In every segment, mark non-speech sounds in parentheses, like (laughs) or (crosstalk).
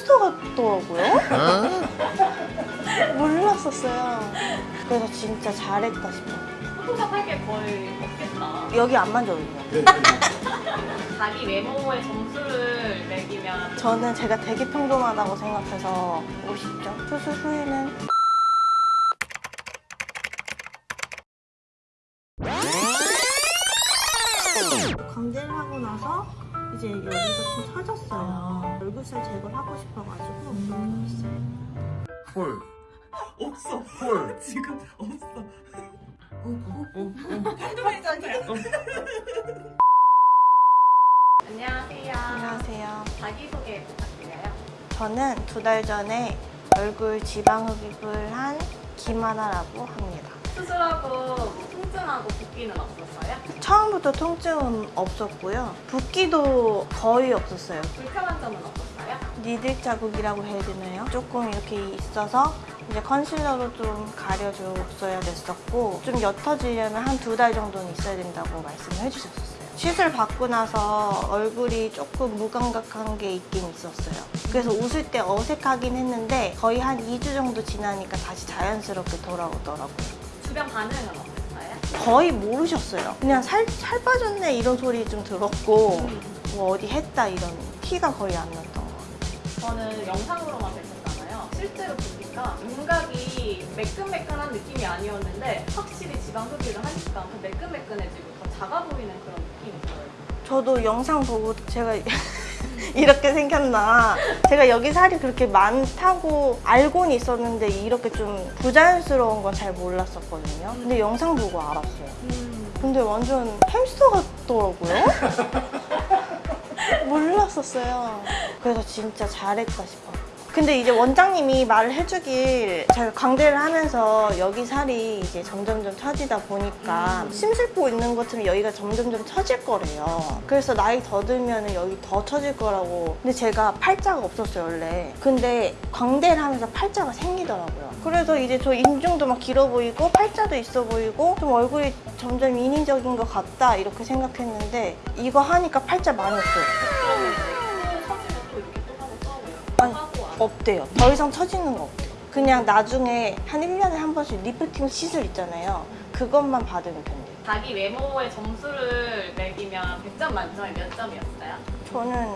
햄스터 같더라고요. (laughs) 몰랐었어요. 그래서 진짜 잘했다 싶어요. 포토샵 할 게 거의 없겠다. 여기 안 만져도 돼요. (laughs) 자기 외모의 점수를 매기면 저는 제가 되게 평범하다고 생각해서 50점. 수술 후에는 광대를 하고 나서 이제 여기가 좀 처졌어요. 얼굴살 제거를 하고 싶어가지고 있어요. 헐. 없어. 헐. (laughs) 지금 없어. 안녕하세요. 안녕하세요. 자기소개 부탁드려요. 저는 두 달 전에 얼굴 지방 흡입을 한 김하나라고 합니다. 수술하고 뭐 통증하고 붓기는 없었어요? 처음부터 통증은 없었고요. 붓기도 거의 없었어요. 불편한 점은 없었어요? 니들 자국이라고 해야 되나요? 조금 이렇게 있어서 이제 컨실러로 좀 가려줬어야 됐었고 좀 옅어지려면 한 두 달 정도는 있어야 된다고 말씀을 해주셨었어요. 시술 받고 나서 얼굴이 조금 무감각한 게 있긴 있었어요. 그래서 웃을 때 어색하긴 했는데 거의 한 2주 정도 지나니까 다시 자연스럽게 돌아오더라고요. 주변 반응은 어땠어요? 거의 모르셨어요. 그냥 살, 살 빠졌네 이런 소리 좀 들었고 뭐 어디 했다 이런 티가 거의 안 났던 것 같아요. 저는 영상으로만 뵀었잖아요. 실제로 보니까 윤곽이 매끈매끈한 느낌이 아니었는데 확실히 지방 흡입을 하니까 더 매끈매끈해지고 더 작아 보이는 그런 느낌이 들어요. 저도 영상 보고 제가 이렇게 생겼나. 제가 여기 살이 그렇게 많다고 알고는 있었는데 이렇게 좀 부자연스러운 건 잘 몰랐었거든요. 근데 영상 보고 알았어요. 근데 완전 햄스터 같더라고요. (laughs) 몰랐었어요. 그래서 진짜 잘했다 싶어요 근데 이제 원장님이 말을 해주길 제가 광대를 하면서 여기 살이 이제 점점점 처지다 보니까 심술보 있는 것처럼 여기가 점점점 처질 거래요. 그래서 나이 더 들면 여기 더 처질 거라고. 근데 제가 팔자가 없었어요 원래. 근데 광대를 하면서 팔자가 생기더라고요. 그래서 이제 저 인중도 막 길어 보이고 팔자도 있어 보이고 좀 얼굴이 점점 인위적인 것 같다 이렇게 생각했는데 이거 하니까 팔자 많이 없어졌어요. 없대요. 더 이상 처지는 거 없대요. 그냥 나중에 한 1년에 한 번씩 리프팅 시술 있잖아요. 그것만 받으면 된대요. 자기 외모의 점수를 매기면 100점 만점에 몇 점이었어요? 저는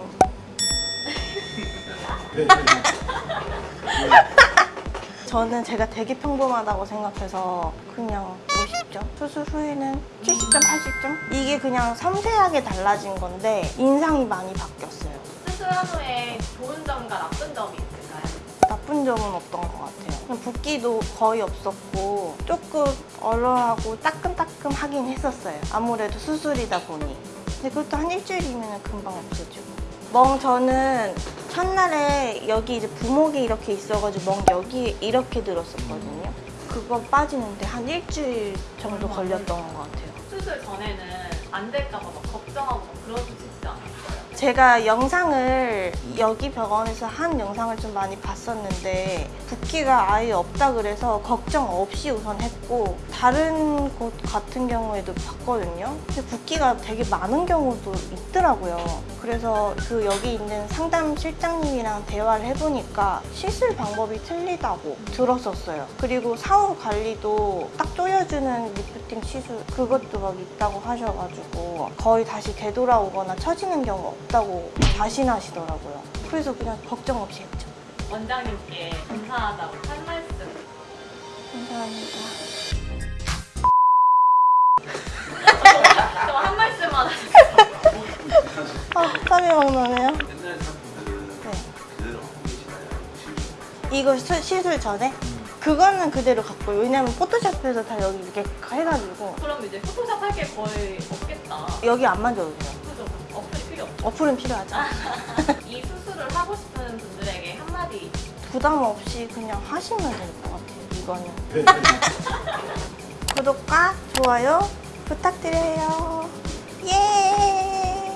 (laughs) 저는 제가 되게 평범하다고 생각해서 그냥 50점? 수술 후에는 70점, 80점? 이게 그냥 섬세하게 달라진 건데 인상이 많이 바뀌었어요. 수술한 후에 좋은 점과 나쁜 점이 있을까요? 나쁜 점은 없던 것 같아요. 붓기도 거의 없었고 조금 얼얼하고 따끔따끔 하긴 했었어요. 아무래도 수술이다 보니. 근데 그것도 한 일주일이면 금방 없어지고. 멍 저는 첫날에 여기 이제 부목이 이렇게 있어가지고 멍 여기 이렇게 들었었거든요. 그거 빠지는데 한 일주일 정도 걸렸던 것 같아요. 수술 전에는 안 될까봐 막 걱정하고 막 그러시지 않았어요? 제가 영상을 여기 병원에서 한 영상을 좀 많이 봤었는데 붓기가 아예 없다 그래서 걱정 없이 우선 했고 다른 곳 같은 경우에도 봤거든요. 근데 붓기가 되게 많은 경우도 있더라고요. 그래서 그 여기 있는 상담 실장님이랑 대화를 해보니까 시술 방법이 틀리다고 들었었어요. 그리고 사후 관리도 딱 조여주는 리프팅 시술 그것도 막 있다고 하셔가지고 거의 다시 되돌아오거나 처지는 경우 없다고 자신하시더라고요. 그래서 그냥 걱정 없이 했죠. 원장님께 감사하다고 할 말씀 감사합니다. 저 한 말씀만 하세요 아, 땀이 막 나네요. 네. 그대로 하고 계시나요? 이거 수- 시술 전에? 그거는 그대로 갖고 왜냐면 포토샵에서 다 여기 이렇게 해가지고 그럼 이제 포토샵 할 게 거의 없겠다 여기 안 만져도 돼요. 필요 없죠 어플은 필요하죠. (laughs) 이 수술을 하고 싶은 분들에게 한마디 부담 없이 그냥 하시면 될 것 같아요, 이거는. (laughs) 구독과 좋아요 부탁드려요. 예!